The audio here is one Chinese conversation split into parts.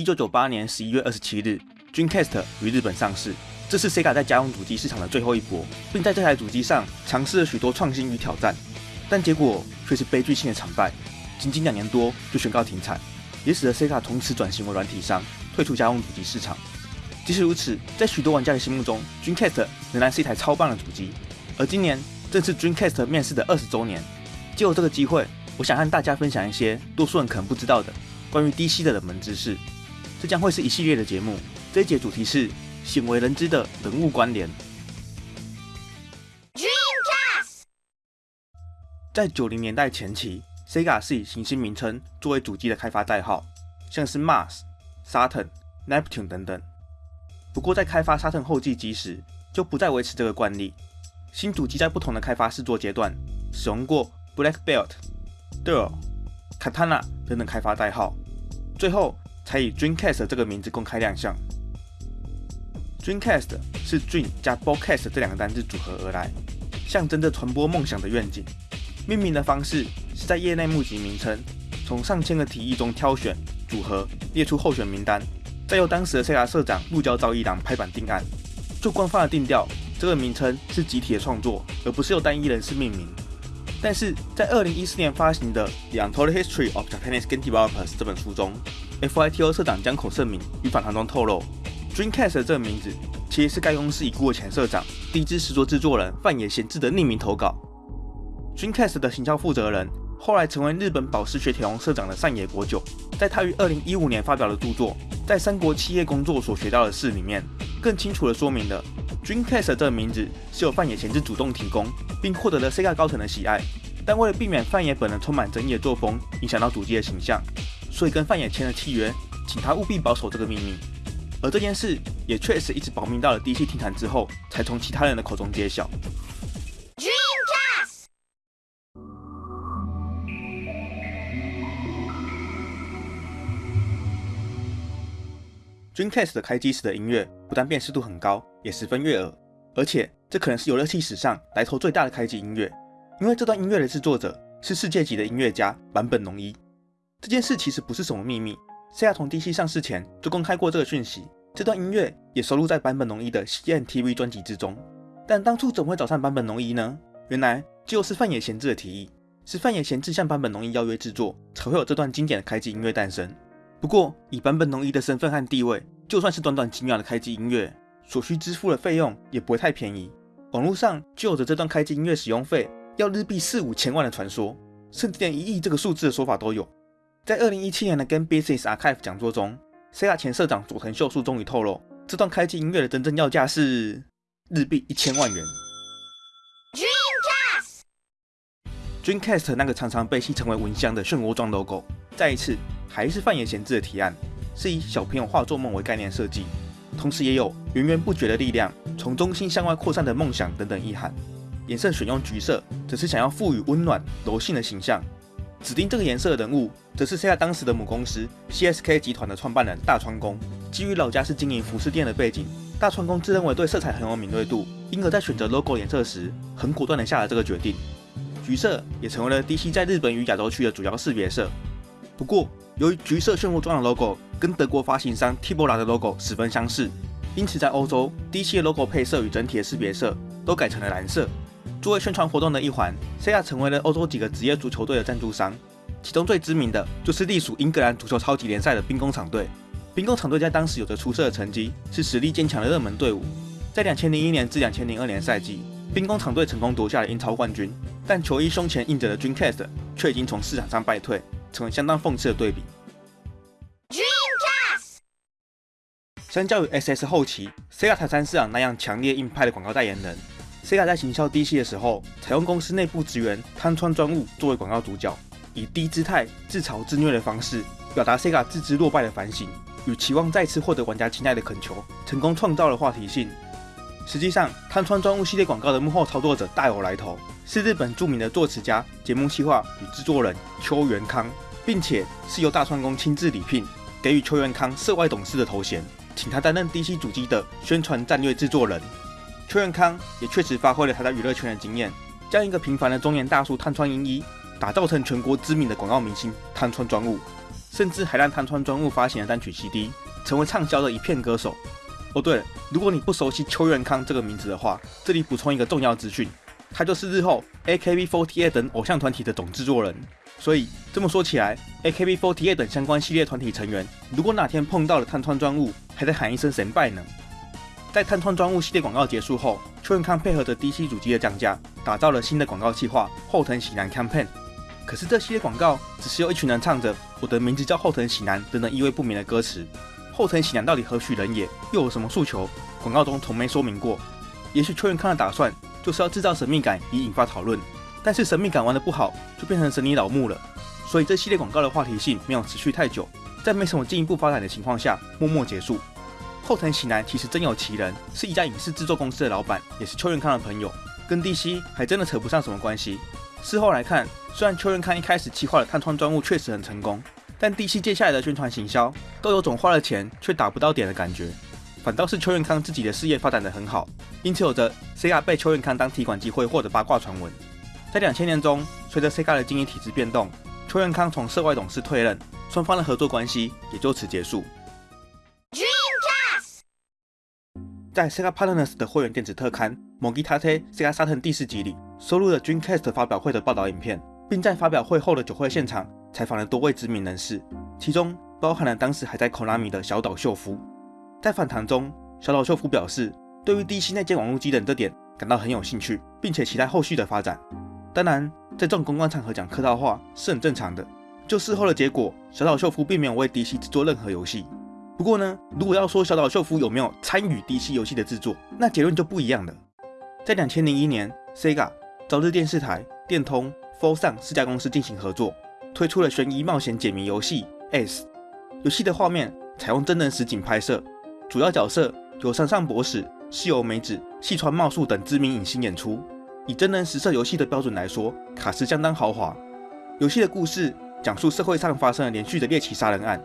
一九九八年十一月二十七日，Dreamcast 于日本上市。这是 Sega 在家用主机市场的最后一波，并在这台主机上尝试了许多创新与挑战，但结果却是悲剧性的惨败，仅仅两年多就宣告停产，也使得 Sega 从此转型为软体商，退出家用主机市场。即使如此，在许多玩家的心目中，Dreamcast 仍然是一台超棒的主机。而今年正是 Dreamcast 面世的二十周年，借由这个机会，我想和大家分享一些多数人可能不知道的关于 DC 的冷门知识。这将会是一系列的节目，这一节主题是。鲜为人知的人物关联。Dreamcast 在九零年代前期，Sega 是以行星名称作为主机的开发代号，像是 Mars、Saturn、Neptune 等等。不过在开发 Saturn 后继机时，就不再维持这个惯例。新主机在不同的开发试作阶段，使用过 Black Belt、Dual、Katana 等等开发代号，最后才以 Dreamcast 这个名字公开亮相。Dreamcast 是 Dream 加 Broadcast 这两个单字组合而来，象征着传播梦想的愿景。命名的方式是在业内募集名称，从上千个提议中挑选组合，列出候选名单，再由当时的 Sega 社长鹿交昭一郎拍板定案。就官方的定调，这个名称是集体的创作，而不是由单一人士命名。但是在2014年发行的《The Untold History of Japanese Game Developers》这本书中，FITO 社长江口胜明于访谈中透露。Dreamcast 这个名字其实是该公司已故的前社长、第一支实作制作人范野贤治的匿名投稿。Dreamcast 的行销负责人后来成为日本宝石雪铁龙社长的上野国久，在他于2015年发表的著作《在三国企业工作所学到的事》里面，更清楚地说明了 Dreamcast 这个名字是由范野贤治主动提供，并获得了 Sega 高层的喜爱。但为了避免范野本人充满争议的作风影响到主机的形象，所以跟范野签了契约，请他务必保守这个秘密。而这件事也确实一直保密到了 DC 停产之后，才从其他人的口中揭晓。Dreamcast 的开机时的音乐不但辨识度很高，也十分悦耳，而且这可能是游乐器史上来头最大的开机音乐，因为这段音乐的制作者是世界级的音乐家坂本龙一。这件事其实不是什么秘密。Sega 从 DC 上市前就公开过这个讯息，这段音乐也收录在坂本龙一的 CNTV 专辑之中。但当初怎么会找上坂本龙一呢？原来就是范野贤治的提议，是范野贤治向坂本龙一邀约制作，才会有这段经典的开机音乐诞生。不过以坂本龙一的身份和地位，就算是短短几秒的开机音乐，所需支付的费用也不会太便宜。网络上就有着这段开机音乐使用费要日币四五千万的传说，甚至连一亿这个数字的说法都有。在二零一七年的 Game Business Archive 讲座中，Sega 前社长佐藤秀树终于透露，这段开机音乐的真正要价是日币一千万元。Dreamcast，Dreamcast 那个常常被戏称为蚊香的漩涡状 logo，再一次还是范野贤治的提案，是以小朋友画作梦为概念设计，同时也有源源不绝的力量从中心向外扩散的梦想等等意涵。颜色选用橘色，只是想要赋予温暖柔性的形象。指定这个颜色的人物，则是 Sega 当时的母公司 CSK 集团的创办人大川宫。基于老家是经营服饰店的背景，大川宫自认为对色彩很有敏锐度，因而在选择 logo 颜色时，很果断地下了这个决定。橘色也成为了 DC 在日本与亚洲区的主要识别色。不过，由于橘色漩涡状的 logo 跟德国发行商 Tibora 的 logo 十分相似，因此在欧洲，DC 的 logo 配色与整体的识别色都改成了蓝色。作为宣传活动的一环，Sega 成为了欧洲几个职业足球队的赞助商，其中最知名的就是隶属英格兰足球超级联赛的兵工厂队。兵工厂队在当时有着出色的成绩，是实力坚强的热门队伍。在2001年至2002年赛季，兵工厂队成功夺下了英超冠军，但球衣胸前印着的 Dreamcast 却已经从市场上败退，成为相当讽刺的对比。Dreamcast 相较于 SS 后期 Sega 台山市场那样强烈硬派的广告代言人。Sega 在行销 DC 的时候，采用公司内部职员汤川专务作为广告主角，以低姿态、自嘲自虐的方式，表达 Sega 自知落败的反省与期望再次获得玩家青睐的恳求，成功创造了话题性。实际上，汤川专务系列广告的幕后操作者大有来头，是日本著名的作词家、节目企划与制作人秋元康，并且是由大川宫亲自礼聘，给予秋元康涉外董事的头衔，请他担任 DC 主机的宣传战略制作人。邱元康也确实发挥了他在娱乐圈的经验，将一个平凡的中年大叔汤川英一打造成全国知名的广告明星汤川专务。甚至还让汤川专务发行了单曲 CD，成为畅销的一片歌手。哦，对了，如果你不熟悉邱元康这个名字的话，这里补充一个重要资讯，他就是日后 AKB48 等偶像团体的总制作人。所以这么说起来，AKB48 等相关系列团体成员，如果哪天碰到了探川专务，还得喊一声神拜呢。在探川专物系列广告结束后，邱元康配合着 DC 主机的降价，打造了新的广告计划后藤喜男 campaign。可是这系列广告只是由一群人唱着“我的名字叫后藤喜男”等等意味不明的歌词。后藤喜男到底何许人也，又有什么诉求？广告中从没说明过。也许邱元康的打算就是要制造神秘感，以引发讨论。但是神秘感玩的不好，就变成神尼老木了。所以这系列广告的话题性没有持续太久，在没什么进一步发展的情况下，默默结束。后藤喜男其实真有其人，是一家影视制作公司的老板，也是邱元康的朋友，跟 DC 还真的扯不上什么关系。事后来看，虽然邱元康一开始企划的探窗专务确实很成功，但 DC 接下来的宣传行销都有种花了钱却打不到点的感觉。反倒是邱元康自己的事业发展的很好，因此有着 Sega 被邱元康当提款机会或者八卦传闻。在两千年中，随着 Sega 的经营体制变动，邱元康从涉外董事退任，双方的合作关系也就此结束。在 Sega Partners 的会员电子特刊《m o g i t a t e Sega Saturn》第四集里，收录了 Dreamcast 发表会的报道影片，并在发表会后的酒会现场采访了多位知名人士，其中包含了当时还在 Konami 的小岛秀夫。在访谈中，小岛秀夫表示，对于 DC 内建网络机等这点感到很有兴趣，并且期待后续的发展。当然，在这种公关场合讲客套话是很正常的。就事后的结果，小岛秀夫并没有为 DC 制作任何游戏。不过呢，如果要说小岛秀夫有没有参与 DC 游戏的制作，那结论就不一样了。在两千零一年，Sega、朝日电视台、电通、f o r s o n 四家公司进行合作，推出了悬疑冒险解谜游戏《S》。游戏的画面采用真人实景拍摄，主要角色由山上博史、西游美子、细川茂树等知名影星演出。以真人实测游戏的标准来说，卡斯相当豪华。游戏的故事讲述社会上发生了连续的猎奇杀人案，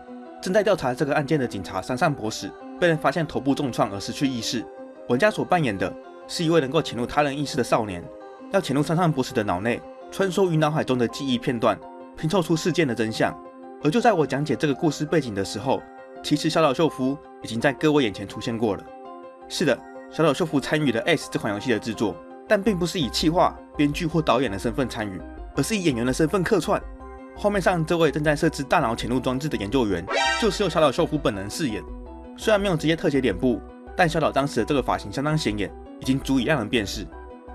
正在调查这个案件的警察山上博士被人发现头部重创而失去意识。玩家所扮演的是一位能够潜入他人意识的少年，要潜入山上博士的脑内，穿梭于脑海中的记忆片段，拼凑出事件的真相。而就在我讲解这个故事背景的时候，其实小岛秀夫已经在各位眼前出现过了。是的，小岛秀夫参与了《S》这款游戏的制作。但并不是以企划、编剧或导演的身份参与，而是以演员的身份客串。画面上这位正在设置大脑潜入装置的研究员，就是由小岛秀夫本人饰演。虽然没有直接特写脸部，但小岛当时的这个发型相当显眼，已经足以让人辨识。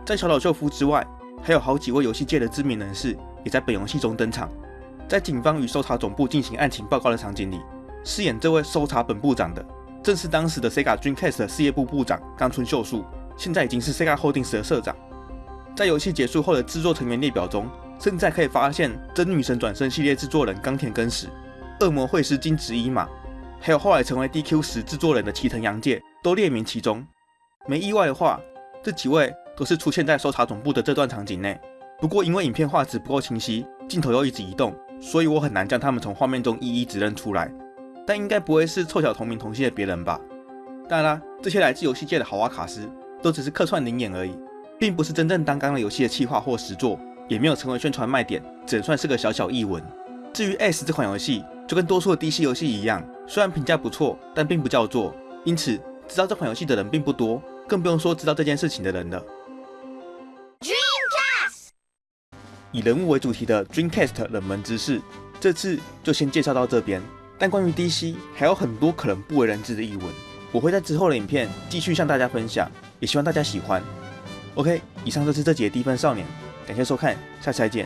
在小岛秀夫之外，还有好几位游戏界的知名人士也在本游戏中登场。在警方与搜查总部进行案情报告的场景里，饰演这位搜查本部长的，正是当时的 Sega Dreamcast 的事业部部长冈村秀树。现在已经是 Sega Holdings 的社长。在游戏结束后的制作成员列表中，甚至可以发现真女神转生系列制作人冈田根史、恶魔会师金子一马，还有后来成为 DQ 十制作人的齐藤洋介都列名其中。没意外的话，这几位都是出现在搜查总部的这段场景内。不过因为影片画质不够清晰，镜头又一直移动，所以我很难将他们从画面中一一指认出来。但应该不会是凑巧同名同姓的别人吧？当然啦，这些来自游戏界的豪华卡司。都只是客串灵演而已，并不是真正当刚了游戏的企划或实作，也没有成为宣传卖点，只能算是个小小译文。至于《S》这款游戏，就跟多数的 DC 游戏一样，虽然评价不错，但并不叫座，因此知道这款游戏的人并不多，更不用说知道这件事情的人了。Dreamcast 以人物为主题的 Dreamcast 冷门知识，这次就先介绍到这边。但关于 DC，还有很多可能不为人知的译文，我会在之后的影片继续向大家分享。也希望大家喜欢。OK，以上就是这集的低分少年，感谢收看，下期再见。